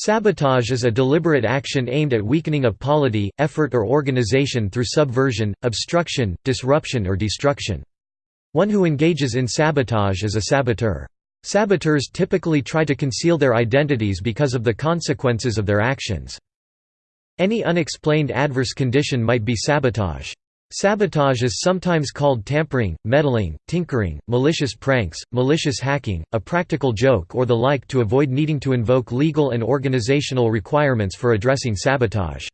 Sabotage is a deliberate action aimed at weakening a polity, effort or organization through subversion, obstruction, disruption or destruction. One who engages in sabotage is a saboteur. Saboteurs typically try to conceal their identities because of the consequences of their actions. Any unexplained adverse condition might be sabotage. Sabotage is sometimes called tampering, meddling, tinkering, malicious pranks, malicious hacking, a practical joke or the like to avoid needing to invoke legal and organizational requirements for addressing sabotage.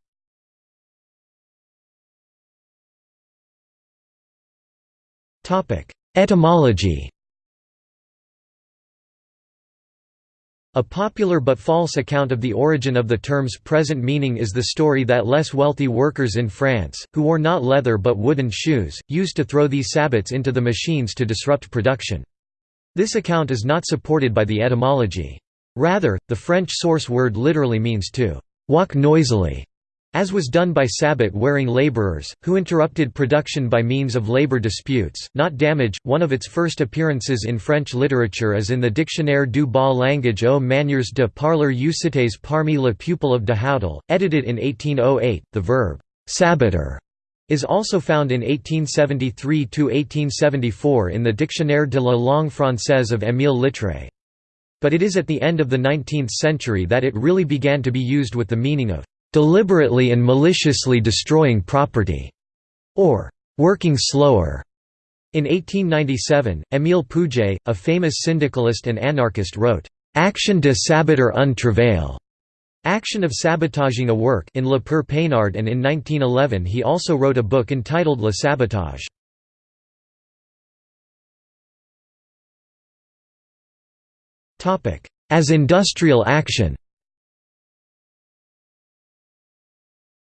Etymology A popular but false account of the origin of the term's present meaning is the story that less wealthy workers in France, who wore not leather but wooden shoes, used to throw these sabots into the machines to disrupt production. This account is not supported by the etymology. Rather, the French source word literally means to walk noisily as was done by sabot-wearing laborers, who interrupted production by means of labor disputes, not damage. One of its first appearances in French literature is in the Dictionnaire du bas langage aux manières de parler usités parmi le peuple of de Houdel, edited in 1808. The verb saboter is also found in 1873–1874 in the Dictionnaire de la langue française of Émile Littré. But it is at the end of the 19th century that it really began to be used with the meaning of deliberately and maliciously destroying property, or working slower. In 1897, Émile Pouget, a famous syndicalist and anarchist wrote, Action de saboter un travail, action of sabotaging a work in Le Père Peinard and in 1911 he also wrote a book entitled Le Sabotage. As industrial action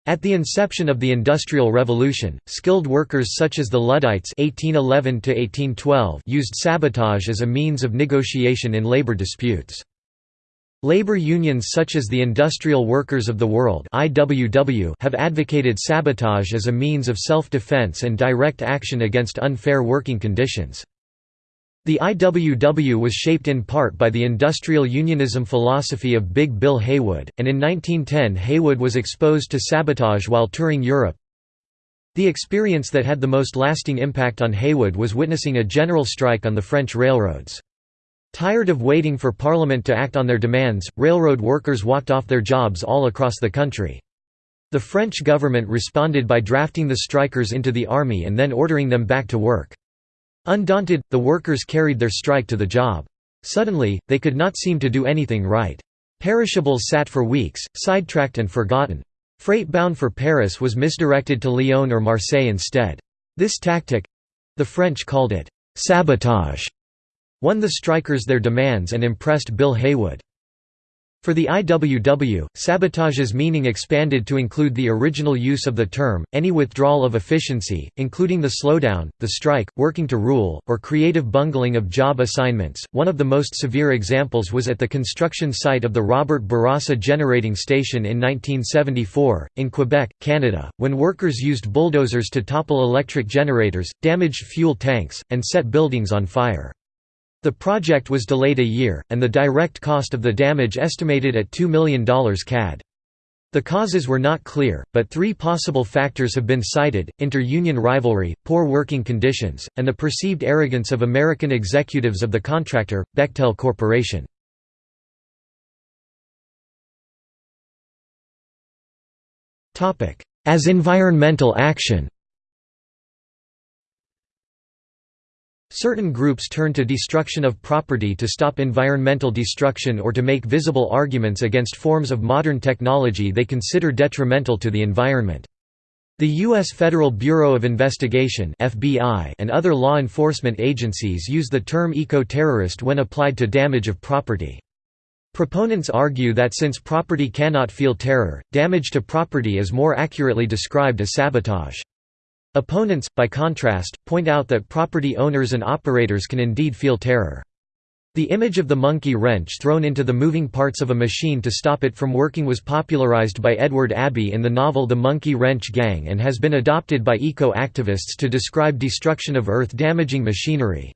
At the inception of the Industrial Revolution, skilled workers such as the Luddites 1811 used sabotage as a means of negotiation in labor disputes. Labor unions such as the Industrial Workers of the World have advocated sabotage as a means of self-defense and direct action against unfair working conditions. The IWW was shaped in part by the industrial unionism philosophy of Big Bill Haywood, and in 1910 Haywood was exposed to sabotage while touring Europe. The experience that had the most lasting impact on Haywood was witnessing a general strike on the French railroads. Tired of waiting for Parliament to act on their demands, railroad workers walked off their jobs all across the country. The French government responded by drafting the strikers into the army and then ordering them back to work. Undaunted, the workers carried their strike to the job. Suddenly, they could not seem to do anything right. Perishables sat for weeks, sidetracked and forgotten. Freight bound for Paris was misdirected to Lyon or Marseille instead. This tactic—the French called it «sabotage»—won the strikers their demands and impressed Bill Haywood. For the IWW, sabotage's meaning expanded to include the original use of the term, any withdrawal of efficiency, including the slowdown, the strike, working to rule, or creative bungling of job assignments. One of the most severe examples was at the construction site of the Robert Bourassa Generating Station in 1974, in Quebec, Canada, when workers used bulldozers to topple electric generators, damaged fuel tanks, and set buildings on fire. The project was delayed a year, and the direct cost of the damage estimated at $2 million CAD. The causes were not clear, but three possible factors have been cited, inter-union rivalry, poor working conditions, and the perceived arrogance of American executives of the contractor, Bechtel Corporation. As environmental action Certain groups turn to destruction of property to stop environmental destruction or to make visible arguments against forms of modern technology they consider detrimental to the environment. The U.S. Federal Bureau of Investigation and other law enforcement agencies use the term eco-terrorist when applied to damage of property. Proponents argue that since property cannot feel terror, damage to property is more accurately described as sabotage. Opponents, by contrast, point out that property owners and operators can indeed feel terror. The image of the monkey wrench thrown into the moving parts of a machine to stop it from working was popularized by Edward Abbey in the novel The Monkey Wrench Gang and has been adopted by eco-activists to describe destruction of Earth-damaging machinery.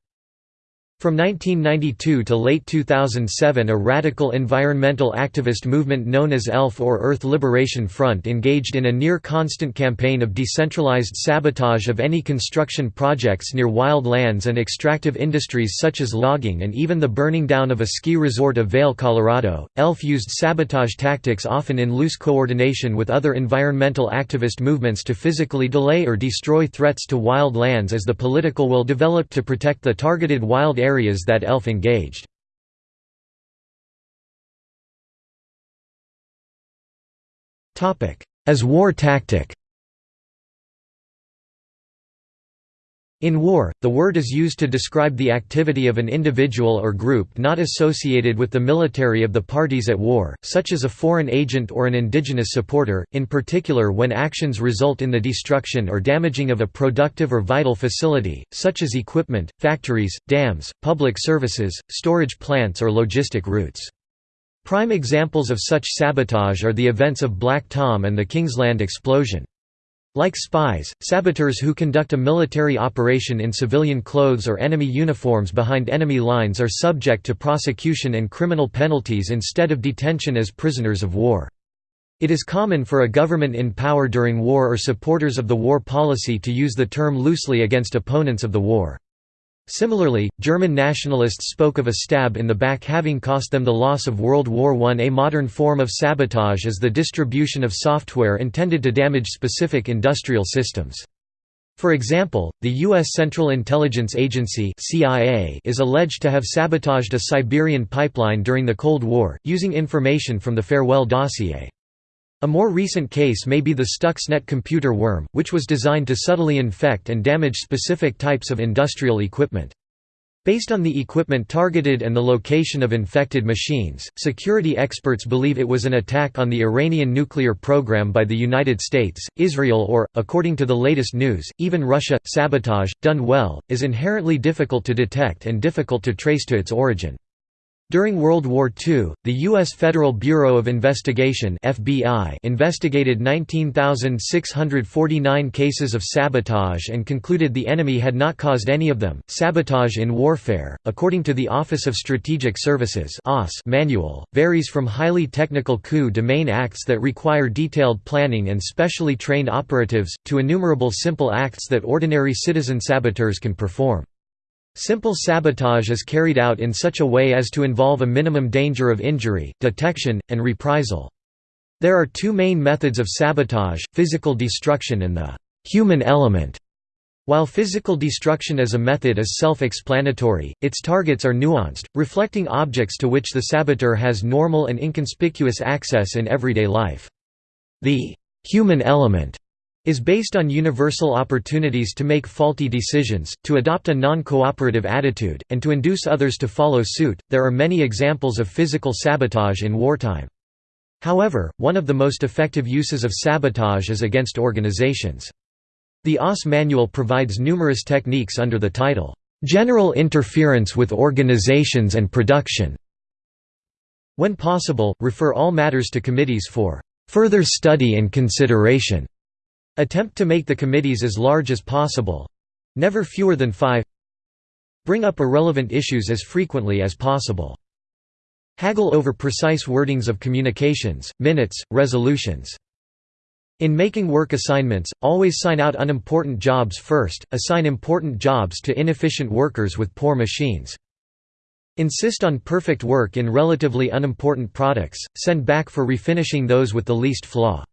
From 1992 to late 2007 a radical environmental activist movement known as ELF or Earth Liberation Front engaged in a near-constant campaign of decentralized sabotage of any construction projects near wild lands and extractive industries such as logging and even the burning down of a ski resort of Vail, Colorado. ELF used sabotage tactics often in loose coordination with other environmental activist movements to physically delay or destroy threats to wild lands as the political will developed to protect the targeted wild areas areas that ELF engaged. As war tactic In war, the word is used to describe the activity of an individual or group not associated with the military of the parties at war, such as a foreign agent or an indigenous supporter, in particular when actions result in the destruction or damaging of a productive or vital facility, such as equipment, factories, dams, public services, storage plants or logistic routes. Prime examples of such sabotage are the events of Black Tom and the Kingsland explosion. Like spies, saboteurs who conduct a military operation in civilian clothes or enemy uniforms behind enemy lines are subject to prosecution and criminal penalties instead of detention as prisoners of war. It is common for a government in power during war or supporters of the war policy to use the term loosely against opponents of the war. Similarly, German nationalists spoke of a stab in the back having cost them the loss of World War I. A modern form of sabotage is the distribution of software intended to damage specific industrial systems. For example, the U.S. Central Intelligence Agency CIA is alleged to have sabotaged a Siberian pipeline during the Cold War, using information from the Farewell dossier. A more recent case may be the Stuxnet computer worm, which was designed to subtly infect and damage specific types of industrial equipment. Based on the equipment targeted and the location of infected machines, security experts believe it was an attack on the Iranian nuclear program by the United States, Israel or, according to the latest news, even Russia. Sabotage, done well, is inherently difficult to detect and difficult to trace to its origin. During World War II, the U.S. Federal Bureau of Investigation (FBI) investigated 19,649 cases of sabotage and concluded the enemy had not caused any of them. Sabotage in warfare, according to the Office of Strategic Services (OSS) manual, varies from highly technical coup de main acts that require detailed planning and specially trained operatives, to innumerable simple acts that ordinary citizen saboteurs can perform. Simple sabotage is carried out in such a way as to involve a minimum danger of injury, detection, and reprisal. There are two main methods of sabotage, physical destruction and the human element. While physical destruction as a method is self-explanatory, its targets are nuanced, reflecting objects to which the saboteur has normal and inconspicuous access in everyday life. The human element is based on universal opportunities to make faulty decisions, to adopt a non-cooperative attitude, and to induce others to follow suit. There are many examples of physical sabotage in wartime. However, one of the most effective uses of sabotage is against organizations. The OSS manual provides numerous techniques under the title, "'General Interference with Organizations and Production". When possible, refer all matters to committees for "'further study and consideration' Attempt to make the committees as large as possible—never fewer than five Bring up irrelevant issues as frequently as possible. Haggle over precise wordings of communications, minutes, resolutions. In making work assignments, always sign out unimportant jobs first, assign important jobs to inefficient workers with poor machines. Insist on perfect work in relatively unimportant products, send back for refinishing those with the least flaw.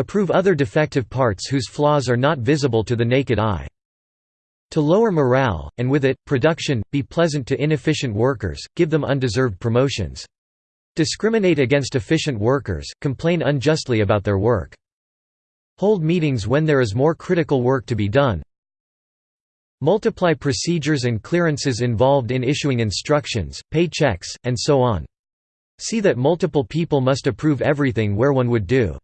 Approve other defective parts whose flaws are not visible to the naked eye. To lower morale, and with it, production, be pleasant to inefficient workers, give them undeserved promotions. Discriminate against efficient workers, complain unjustly about their work. Hold meetings when there is more critical work to be done. Multiply procedures and clearances involved in issuing instructions, pay checks, and so on. See that multiple people must approve everything where one would do.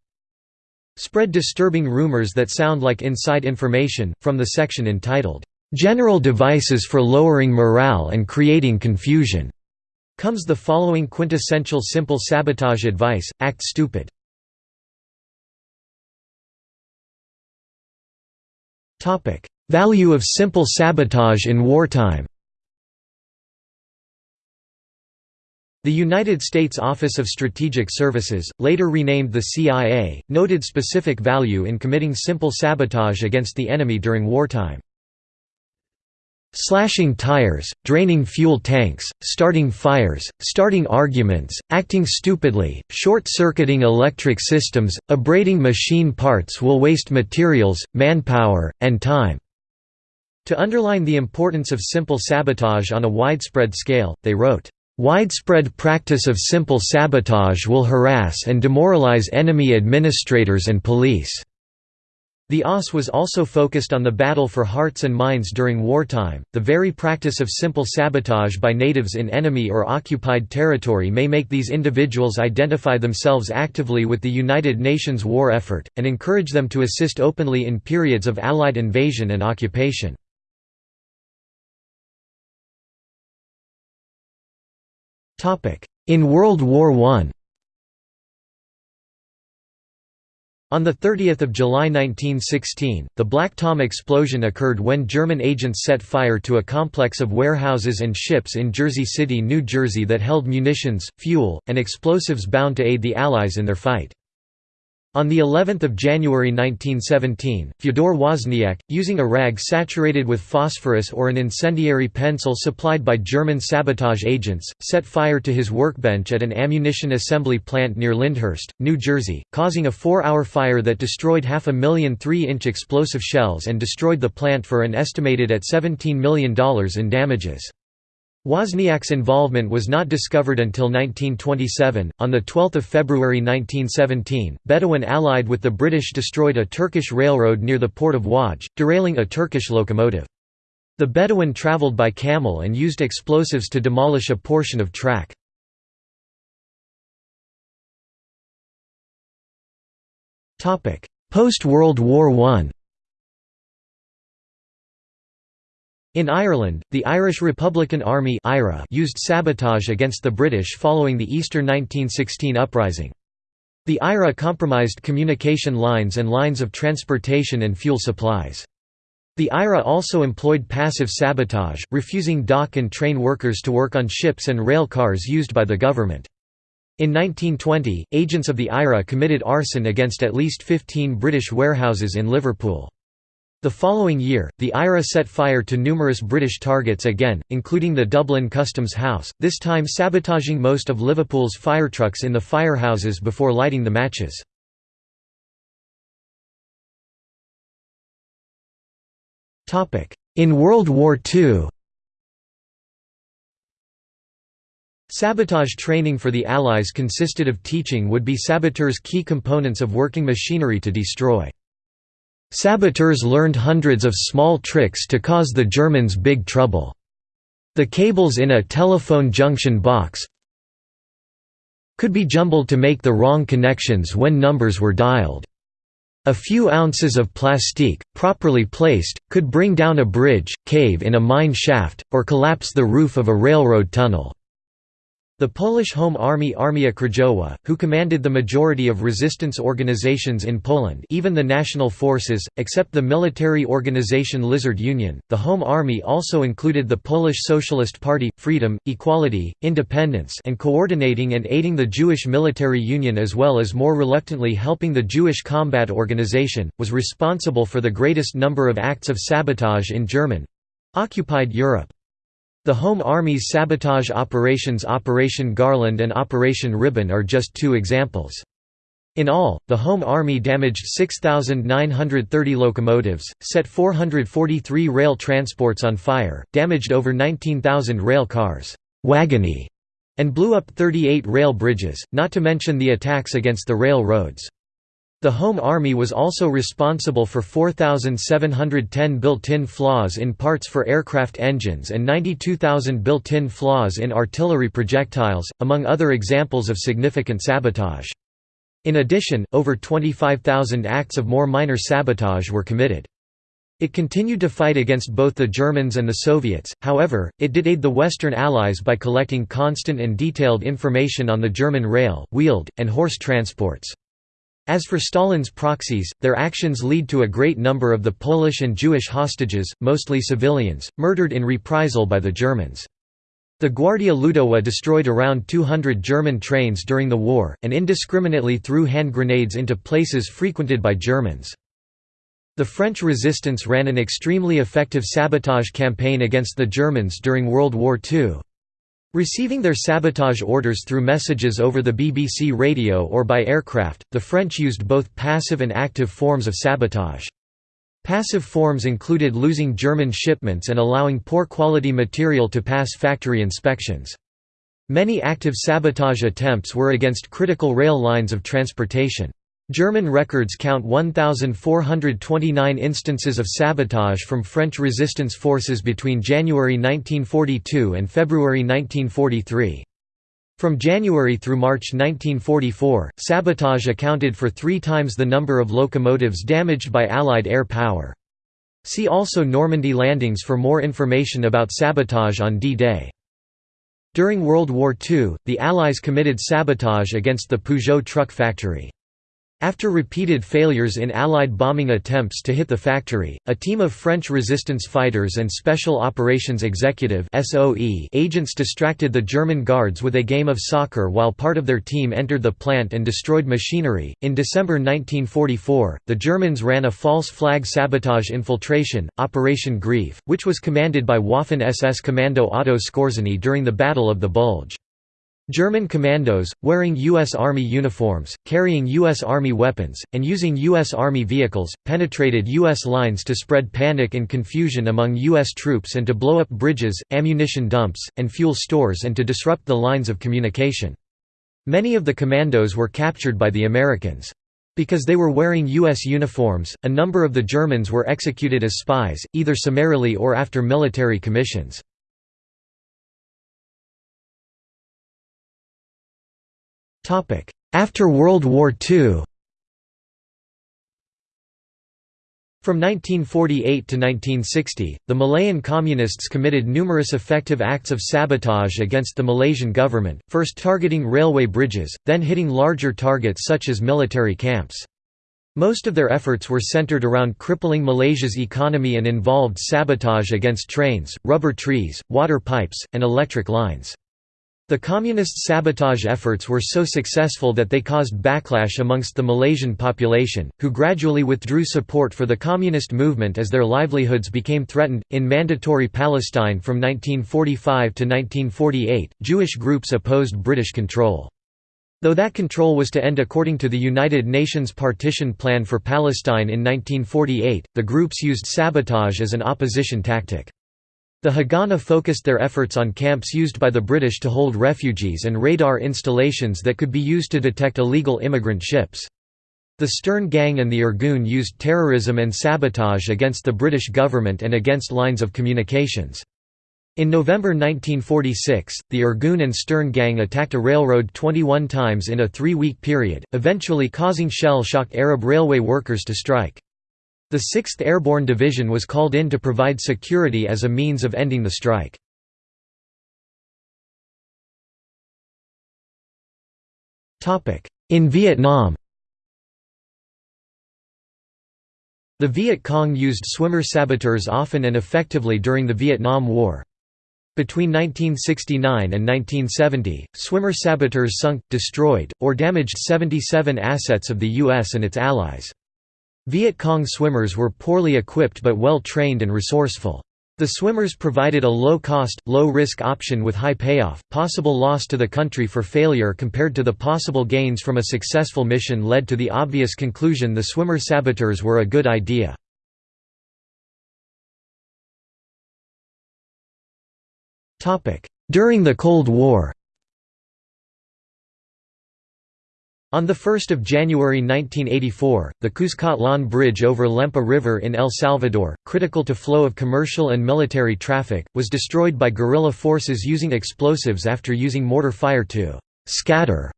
Spread disturbing rumors that sound like inside information, from the section entitled, "'General Devices for Lowering Morale and Creating Confusion' comes the following quintessential simple sabotage advice, act stupid. Value of simple sabotage in wartime The United States Office of Strategic Services, later renamed the CIA, noted specific value in committing simple sabotage against the enemy during wartime. Slashing tires, draining fuel tanks, starting fires, starting arguments, acting stupidly, short-circuiting electric systems, abrading machine parts will waste materials, manpower, and time." To underline the importance of simple sabotage on a widespread scale, they wrote, Widespread practice of simple sabotage will harass and demoralize enemy administrators and police. The OSS was also focused on the battle for hearts and minds during wartime. The very practice of simple sabotage by natives in enemy or occupied territory may make these individuals identify themselves actively with the United Nations war effort, and encourage them to assist openly in periods of Allied invasion and occupation. In World War I On 30 July 1916, the Black Tom explosion occurred when German agents set fire to a complex of warehouses and ships in Jersey City, New Jersey that held munitions, fuel, and explosives bound to aid the Allies in their fight. On the 11th of January 1917, Fyodor Wozniak, using a rag saturated with phosphorus or an incendiary pencil supplied by German sabotage agents, set fire to his workbench at an ammunition assembly plant near Lyndhurst, New Jersey, causing a four-hour fire that destroyed half a million 3-inch explosive shells and destroyed the plant for an estimated at $17 million in damages. Wozniak's involvement was not discovered until 1927. On the 12th of February 1917, Bedouin allied with the British destroyed a Turkish railroad near the port of Wajh, derailing a Turkish locomotive. The Bedouin traveled by camel and used explosives to demolish a portion of track. Post-World War I In Ireland, the Irish Republican Army used sabotage against the British following the Easter 1916 uprising. The IRA compromised communication lines and lines of transportation and fuel supplies. The IRA also employed passive sabotage, refusing dock and train workers to work on ships and rail cars used by the government. In 1920, agents of the IRA committed arson against at least 15 British warehouses in Liverpool. The following year, the IRA set fire to numerous British targets again, including the Dublin Customs House, this time sabotaging most of Liverpool's fire trucks in the firehouses before lighting the matches. In World War II Sabotage training for the Allies consisted of teaching would-be saboteurs key components of working machinery to destroy. Saboteurs learned hundreds of small tricks to cause the Germans big trouble. The cables in a telephone junction box could be jumbled to make the wrong connections when numbers were dialed. A few ounces of plastique, properly placed, could bring down a bridge, cave in a mine shaft, or collapse the roof of a railroad tunnel. The Polish Home Army Armia Krajowa, who commanded the majority of resistance organizations in Poland even the national forces, except the military organization Lizard Union, the Home Army also included the Polish Socialist Party, Freedom, Equality, Independence and coordinating and aiding the Jewish Military Union as well as more reluctantly helping the Jewish Combat Organization, was responsible for the greatest number of acts of sabotage in German—occupied Europe. The Home Army's sabotage operations Operation Garland and Operation Ribbon are just two examples. In all, the Home Army damaged 6,930 locomotives, set 443 rail transports on fire, damaged over 19,000 rail cars wagony, and blew up 38 rail bridges, not to mention the attacks against the railroads. The Home Army was also responsible for 4,710 built-in flaws in parts for aircraft engines and 92,000 built-in flaws in artillery projectiles, among other examples of significant sabotage. In addition, over 25,000 acts of more minor sabotage were committed. It continued to fight against both the Germans and the Soviets, however, it did aid the Western Allies by collecting constant and detailed information on the German rail, wheeled, and horse transports. As for Stalin's proxies, their actions lead to a great number of the Polish and Jewish hostages, mostly civilians, murdered in reprisal by the Germans. The Gwardia Ludowa destroyed around 200 German trains during the war, and indiscriminately threw hand grenades into places frequented by Germans. The French resistance ran an extremely effective sabotage campaign against the Germans during World War II. Receiving their sabotage orders through messages over the BBC radio or by aircraft, the French used both passive and active forms of sabotage. Passive forms included losing German shipments and allowing poor quality material to pass factory inspections. Many active sabotage attempts were against critical rail lines of transportation. German records count 1,429 instances of sabotage from French resistance forces between January 1942 and February 1943. From January through March 1944, sabotage accounted for three times the number of locomotives damaged by Allied air power. See also Normandy landings for more information about sabotage on D-Day. During World War II, the Allies committed sabotage against the Peugeot truck factory. After repeated failures in Allied bombing attempts to hit the factory, a team of French resistance fighters and Special Operations Executive agents distracted the German guards with a game of soccer while part of their team entered the plant and destroyed machinery. In December 1944, the Germans ran a false flag sabotage infiltration, Operation Grief, which was commanded by Waffen SS Commando Otto Skorzeny during the Battle of the Bulge. German commandos, wearing U.S. Army uniforms, carrying U.S. Army weapons, and using U.S. Army vehicles, penetrated U.S. lines to spread panic and confusion among U.S. troops and to blow up bridges, ammunition dumps, and fuel stores and to disrupt the lines of communication. Many of the commandos were captured by the Americans. Because they were wearing U.S. uniforms, a number of the Germans were executed as spies, either summarily or after military commissions. After World War II From 1948 to 1960, the Malayan Communists committed numerous effective acts of sabotage against the Malaysian government, first targeting railway bridges, then hitting larger targets such as military camps. Most of their efforts were centered around crippling Malaysia's economy and involved sabotage against trains, rubber trees, water pipes, and electric lines. The communist sabotage efforts were so successful that they caused backlash amongst the Malaysian population, who gradually withdrew support for the communist movement as their livelihoods became threatened. In Mandatory Palestine from 1945 to 1948, Jewish groups opposed British control. Though that control was to end according to the United Nations Partition Plan for Palestine in 1948, the groups used sabotage as an opposition tactic. The Haganah focused their efforts on camps used by the British to hold refugees and radar installations that could be used to detect illegal immigrant ships. The Stern Gang and the Irgun used terrorism and sabotage against the British government and against lines of communications. In November 1946, the Irgun and Stern Gang attacked a railroad 21 times in a three-week period, eventually causing shell-shocked Arab railway workers to strike. The 6th Airborne Division was called in to provide security as a means of ending the strike. In Vietnam The Viet Cong used swimmer saboteurs often and effectively during the Vietnam War. Between 1969 and 1970, swimmer saboteurs sunk, destroyed, or damaged 77 assets of the U.S. and its allies. Viet Cong swimmers were poorly equipped but well trained and resourceful. The swimmers provided a low-cost, low-risk option with high payoff. Possible loss to the country for failure compared to the possible gains from a successful mission led to the obvious conclusion the swimmer saboteurs were a good idea. During the Cold War On 1 January 1984, the Cuscatlan Bridge over Lempa River in El Salvador, critical to flow of commercial and military traffic, was destroyed by guerrilla forces using explosives after using mortar fire to «scatter»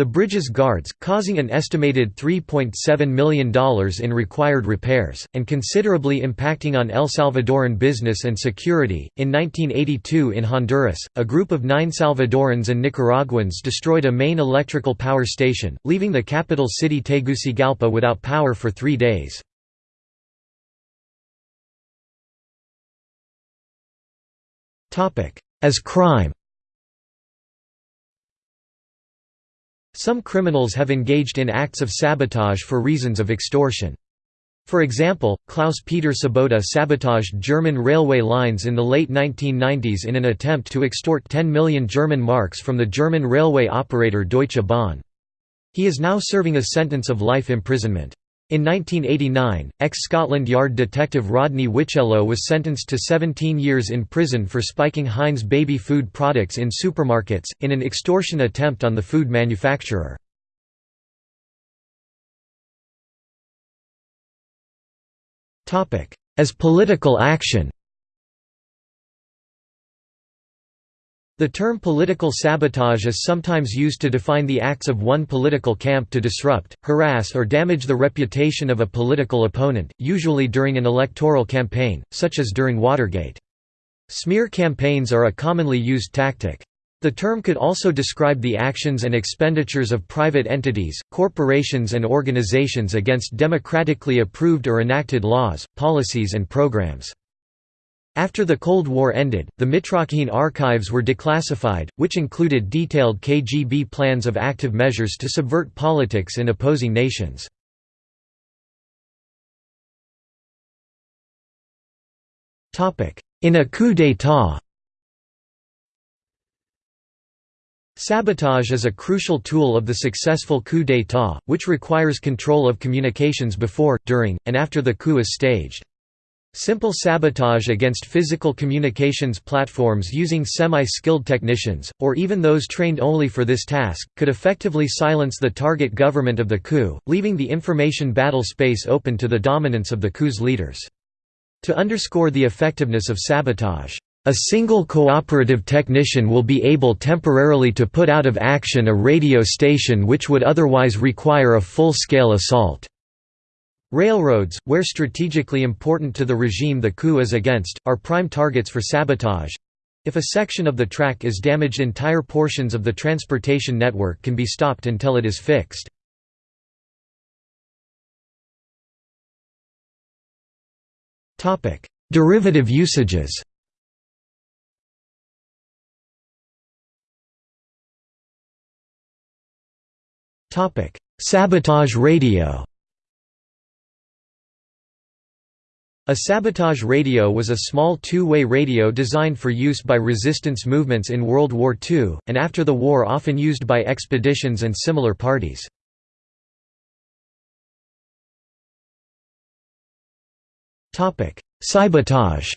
the bridge's guards, causing an estimated $3.7 million in required repairs, and considerably impacting on El Salvadoran business and security. In 1982 in Honduras, a group of nine Salvadorans and Nicaraguans destroyed a main electrical power station, leaving the capital city Tegucigalpa without power for three days. As crime Some criminals have engaged in acts of sabotage for reasons of extortion. For example, Klaus-Peter Sabota sabotaged German railway lines in the late 1990s in an attempt to extort 10 million German marks from the German railway operator Deutsche Bahn. He is now serving a sentence of life imprisonment. In 1989, ex-Scotland Yard detective Rodney Whitchelo was sentenced to 17 years in prison for spiking Heinz baby food products in supermarkets, in an extortion attempt on the food manufacturer. As political action The term political sabotage is sometimes used to define the acts of one political camp to disrupt, harass or damage the reputation of a political opponent, usually during an electoral campaign, such as during Watergate. Smear campaigns are a commonly used tactic. The term could also describe the actions and expenditures of private entities, corporations and organizations against democratically approved or enacted laws, policies and programs. After the Cold War ended, the Mitrokhin archives were declassified, which included detailed KGB plans of active measures to subvert politics in opposing nations. In a coup d'état Sabotage is a crucial tool of the successful coup d'état, which requires control of communications before, during, and after the coup is staged. Simple sabotage against physical communications platforms using semi-skilled technicians, or even those trained only for this task, could effectively silence the target government of the coup, leaving the information battle space open to the dominance of the coup's leaders. To underscore the effectiveness of sabotage, a single cooperative technician will be able temporarily to put out of action a radio station which would otherwise require a full-scale assault. Railroads, where strategically important to the regime the coup is against, are prime targets for sabotage. If a section of the track is damaged entire portions of the transportation network can be stopped until it is fixed. Derivative usages Sabotage radio. A sabotage radio was a small two-way radio designed for use by resistance movements in World War II, and after the war often used by expeditions and similar parties. Cybotage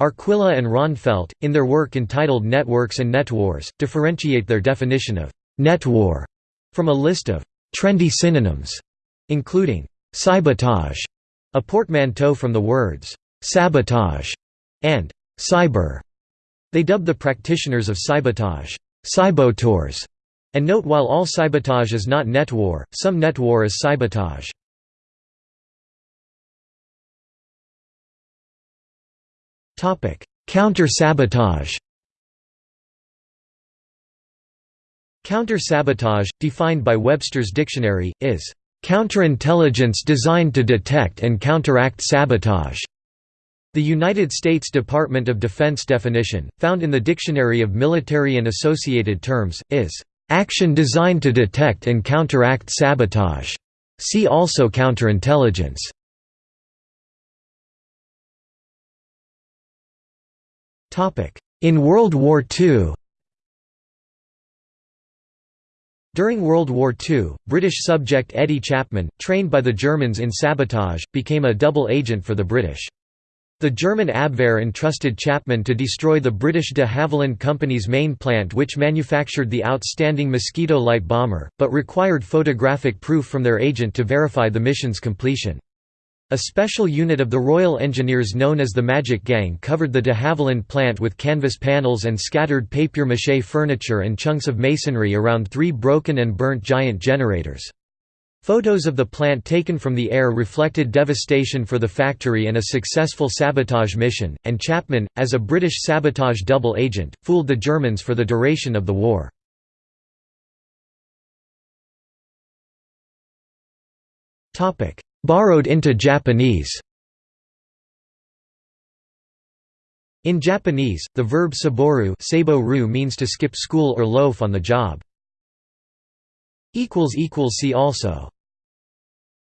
Arquilla and Ronfeldt, in their work entitled Networks and Netwars, differentiate their definition of «netwar» from a list of «trendy synonyms», including «cybotage», a portmanteau from the words «sabotage» and «cyber». They dub the practitioners of cybotage «cybotors», and note while all cybotage is not netwar, some netwar is cybotage. Counter-sabotage Counter-sabotage, defined by Webster's Dictionary, is counterintelligence designed to detect and counteract sabotage. The United States Department of Defense definition, found in the Dictionary of Military and Associated Terms, is action designed to detect and counteract sabotage. See also counterintelligence. In World War II During World War II, British subject Eddie Chapman, trained by the Germans in sabotage, became a double agent for the British. The German Abwehr entrusted Chapman to destroy the British de Havilland Company's main plant which manufactured the outstanding Mosquito light bomber, but required photographic proof from their agent to verify the mission's completion. A special unit of the Royal Engineers known as the Magic Gang covered the de Havilland plant with canvas panels and scattered papier-mâché furniture and chunks of masonry around three broken and burnt giant generators. Photos of the plant taken from the air reflected devastation for the factory and a successful sabotage mission, and Chapman, as a British sabotage double agent, fooled the Germans for the duration of the war. Borrowed into Japanese In Japanese, the verb saboru means to skip school or loaf on the job. See also